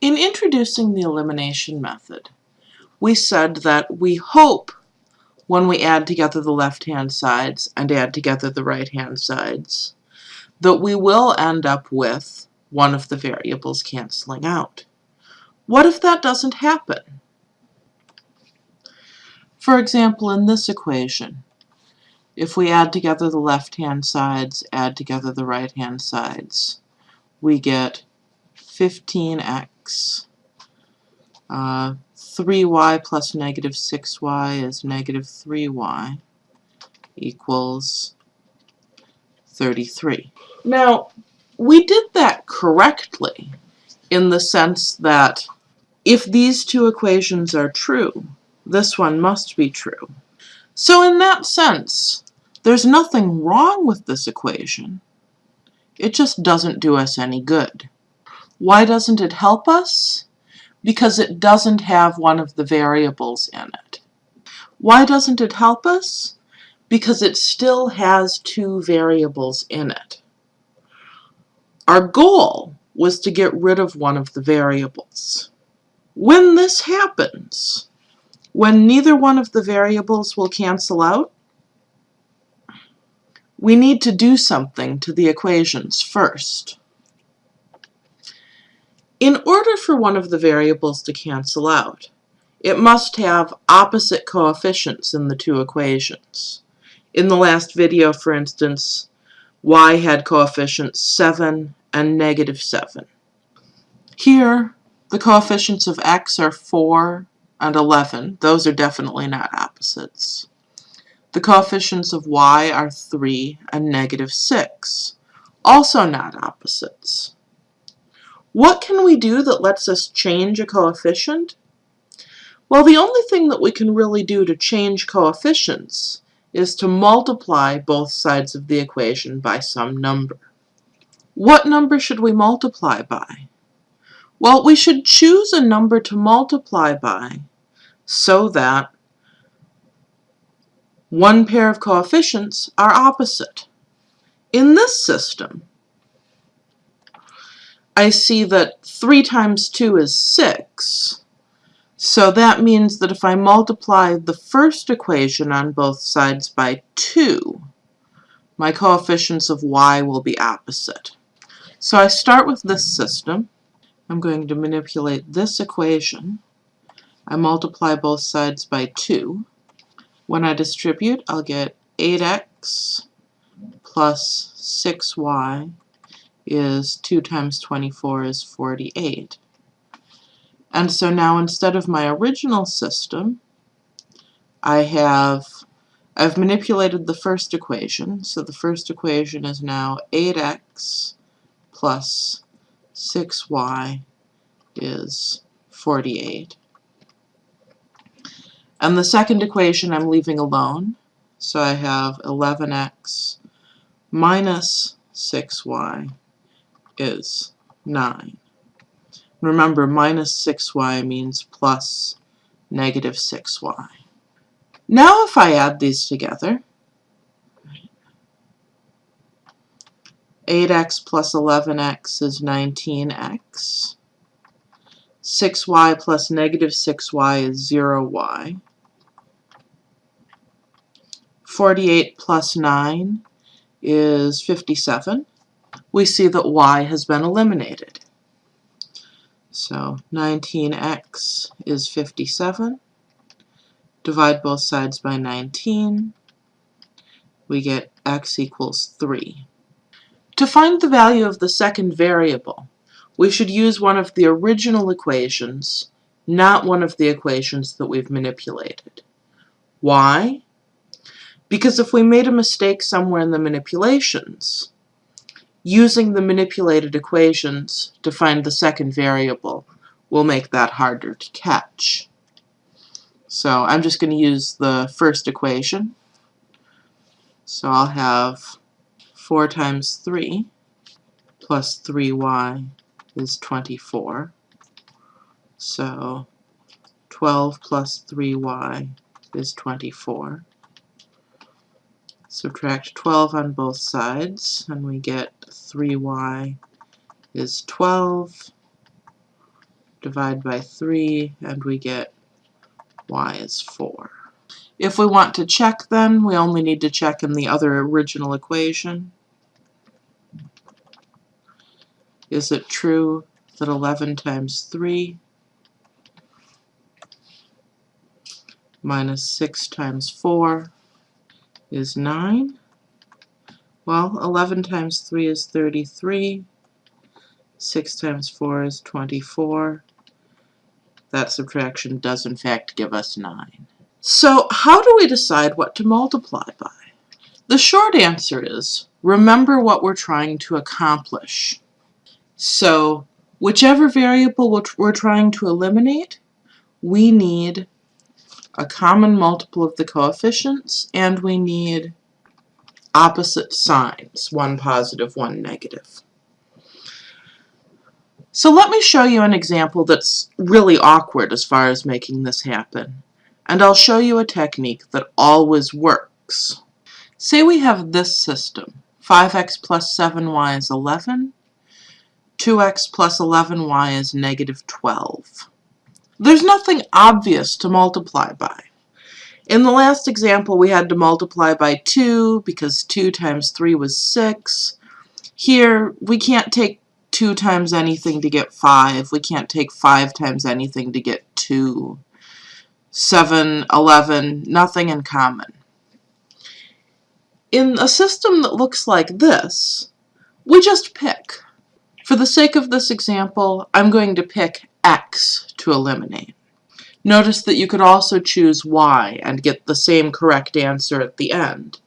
In introducing the elimination method, we said that we hope when we add together the left-hand sides and add together the right-hand sides that we will end up with one of the variables canceling out. What if that doesn't happen? For example, in this equation, if we add together the left-hand sides, add together the right-hand sides, we get 15x. Uh, 3y plus negative 6y is negative 3y equals 33. Now, we did that correctly in the sense that if these two equations are true, this one must be true. So in that sense, there's nothing wrong with this equation. It just doesn't do us any good. Why doesn't it help us? Because it doesn't have one of the variables in it. Why doesn't it help us? Because it still has two variables in it. Our goal was to get rid of one of the variables. When this happens, when neither one of the variables will cancel out, we need to do something to the equations first. In order for one of the variables to cancel out, it must have opposite coefficients in the two equations. In the last video, for instance, y had coefficients 7 and negative 7. Here, the coefficients of x are 4 and 11. Those are definitely not opposites. The coefficients of y are 3 and negative 6. Also not opposites. What can we do that lets us change a coefficient? Well, the only thing that we can really do to change coefficients is to multiply both sides of the equation by some number. What number should we multiply by? Well, we should choose a number to multiply by so that one pair of coefficients are opposite. In this system, I see that 3 times 2 is 6. So that means that if I multiply the first equation on both sides by 2, my coefficients of y will be opposite. So I start with this system. I'm going to manipulate this equation. I multiply both sides by 2. When I distribute, I'll get 8x plus 6y is 2 times 24 is 48. And so now instead of my original system, I have, I've manipulated the first equation. So the first equation is now 8x plus 6y is 48. And the second equation I'm leaving alone. So I have 11x minus 6y is 9. Remember, minus 6y means plus negative 6y. Now if I add these together, 8x plus 11x is 19x. 6y plus negative 6y is 0y. 48 plus 9 is 57 we see that y has been eliminated. So 19x is 57. Divide both sides by 19. We get x equals 3. To find the value of the second variable, we should use one of the original equations, not one of the equations that we've manipulated. Why? Because if we made a mistake somewhere in the manipulations, Using the manipulated equations to find the second variable will make that harder to catch. So I'm just going to use the first equation. So I'll have 4 times 3 plus 3y is 24. So 12 plus 3y is 24. Subtract 12 on both sides, and we get 3y is 12. divide by 3, and we get y is 4. If we want to check then, we only need to check in the other original equation. Is it true that 11 times 3 minus 6 times 4 is 9? Well, 11 times 3 is 33. 6 times 4 is 24. That subtraction does in fact give us 9. So how do we decide what to multiply by? The short answer is, remember what we're trying to accomplish. So whichever variable we're trying to eliminate, we need a common multiple of the coefficients, and we need opposite signs, one positive, one negative. So let me show you an example that's really awkward as far as making this happen. And I'll show you a technique that always works. Say we have this system. 5x plus 7y is 11. 2x plus 11y is negative 12. There's nothing obvious to multiply by. In the last example, we had to multiply by 2 because 2 times 3 was 6. Here, we can't take 2 times anything to get 5. We can't take 5 times anything to get 2. 7, 11, nothing in common. In a system that looks like this, we just pick. For the sake of this example, I'm going to pick x to eliminate. Notice that you could also choose y and get the same correct answer at the end.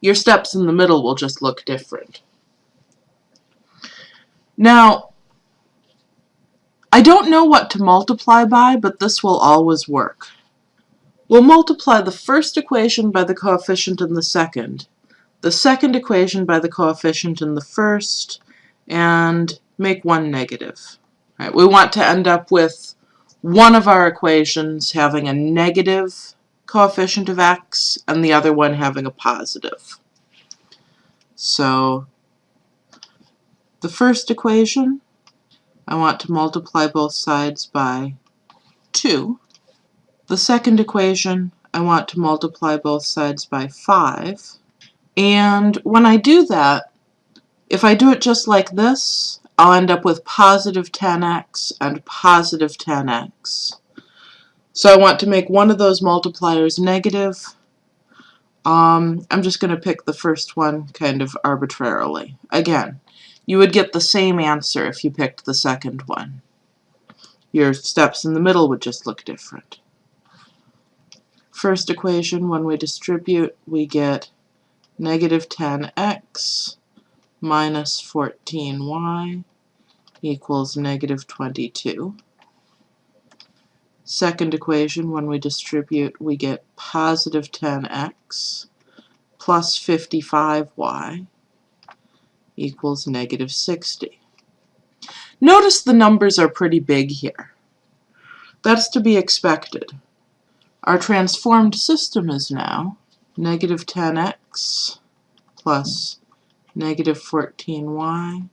Your steps in the middle will just look different. Now, I don't know what to multiply by, but this will always work. We'll multiply the first equation by the coefficient in the second, the second equation by the coefficient in the first, and make one negative. Right, we want to end up with one of our equations having a negative coefficient of x and the other one having a positive. So the first equation, I want to multiply both sides by 2. The second equation, I want to multiply both sides by 5. And when I do that, if I do it just like this, I'll end up with positive 10x and positive 10x. So I want to make one of those multipliers negative. Um, I'm just going to pick the first one kind of arbitrarily. Again, you would get the same answer if you picked the second one. Your steps in the middle would just look different. First equation, when we distribute, we get negative 10x minus 14y equals negative 22. Second equation, when we distribute, we get positive 10x plus 55y equals negative 60. Notice the numbers are pretty big here. That's to be expected. Our transformed system is now negative 10x plus negative 14y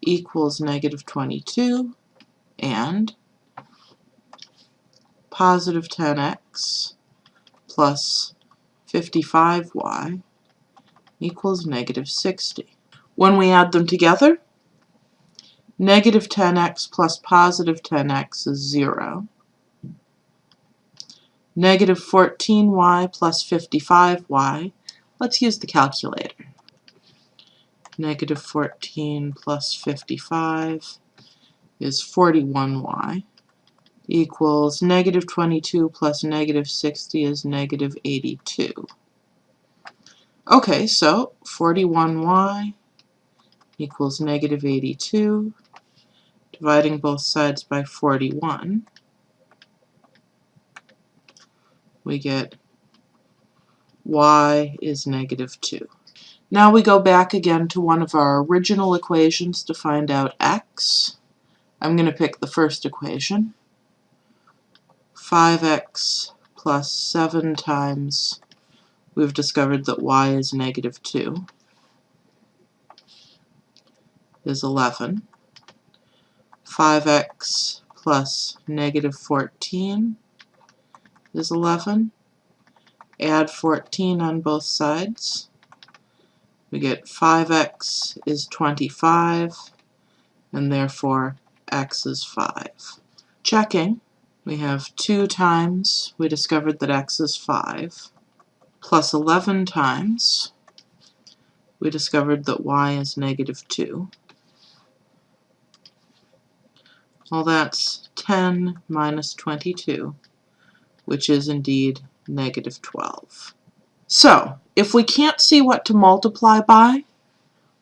equals negative 22 and positive 10x plus 55y equals negative 60. When we add them together, negative 10x plus positive 10x is 0. Negative 14y plus 55y, let's use the calculator negative 14 plus 55 is 41y equals negative 22 plus negative 60 is negative 82. Okay, so 41y equals negative 82, dividing both sides by 41, we get y is negative 2. Now we go back again to one of our original equations to find out x. I'm going to pick the first equation. 5x plus 7 times, we've discovered that y is negative 2, is 11. 5x plus negative 14 is 11. Add 14 on both sides. We get 5x is 25, and therefore x is 5. Checking, we have 2 times, we discovered that x is 5, plus 11 times, we discovered that y is negative 2. Well, that's 10 minus 22, which is indeed negative 12. So, if we can't see what to multiply by,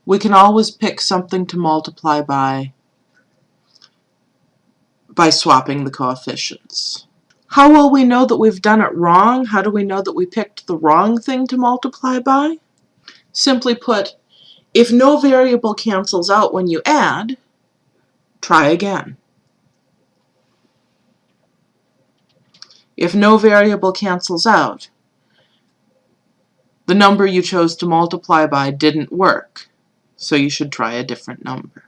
we can always pick something to multiply by by swapping the coefficients. How will we know that we've done it wrong? How do we know that we picked the wrong thing to multiply by? Simply put, if no variable cancels out when you add, try again. If no variable cancels out, the number you chose to multiply by didn't work, so you should try a different number.